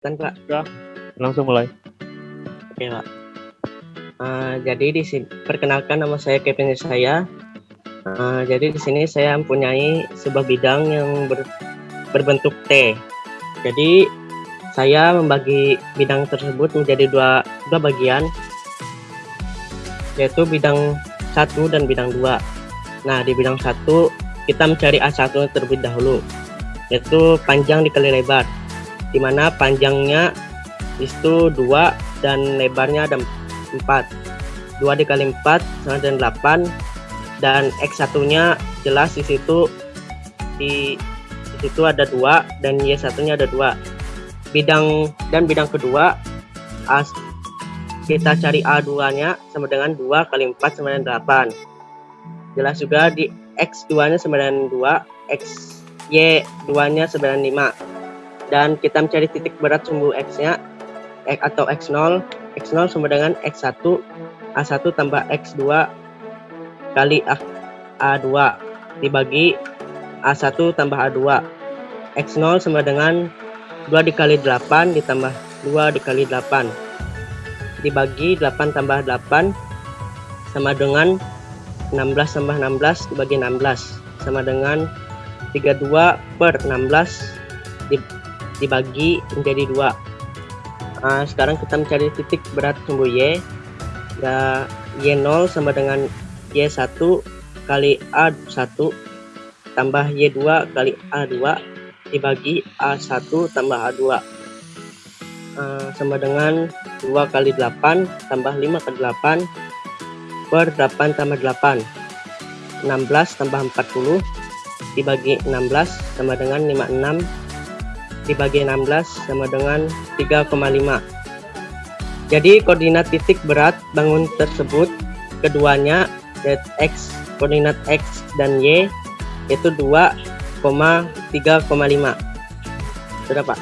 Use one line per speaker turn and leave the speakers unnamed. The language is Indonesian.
Kan Pak?
Ya, langsung mulai.
Oke Pak. Uh, jadi di sini perkenalkan nama saya Kevin saya. Uh, jadi di sini saya mempunyai sebuah bidang yang ber, berbentuk T. Jadi saya membagi bidang tersebut menjadi dua dua bagian, yaitu bidang satu dan bidang dua. Nah di bidang satu kita mencari A1 terlebih dahulu, yaitu panjang dikali lebar di mana panjangnya itu dua dan lebarnya ada 4 2 dikali 4 sama dengan 8 dan X1 nya jelas di situ di, situ ada dua dan Y1 nya ada dua. Bidang dan bidang kedua as kita cari A2 nya sama dengan 2 kali 4 sama dengan 8 jelas juga di X2 nya sama dengan 2 X Y2 nya sama dengan 5 dan kita mencari titik berat sumbu X-nya X atau X0 X0 sama dengan X1 A1 tambah X2 kali A, A2 dibagi A1 tambah A2 X0 sama dengan 2 dikali 8 ditambah 2 dikali 8 dibagi 8 tambah 8 sama dengan 16 tambah 16 dibagi 16 sama dengan 32 per 16 dibagi menjadi dua. Nah, sekarang kita mencari titik berat sumbu Y. Ya Y0 sama dengan Y1 kali A1 tambah Y2 kali A2 dibagi A1 tambah A2 uh, sama dengan 2 kali 8 tambah 5 kali 8 per 8 tambah 8 16 tambah 40 dibagi 16 sama dengan 56 dibagi 16 sama dengan 3,5 jadi koordinat titik berat bangun tersebut keduanya x koordinat x dan y itu 2,3,5 sudah pak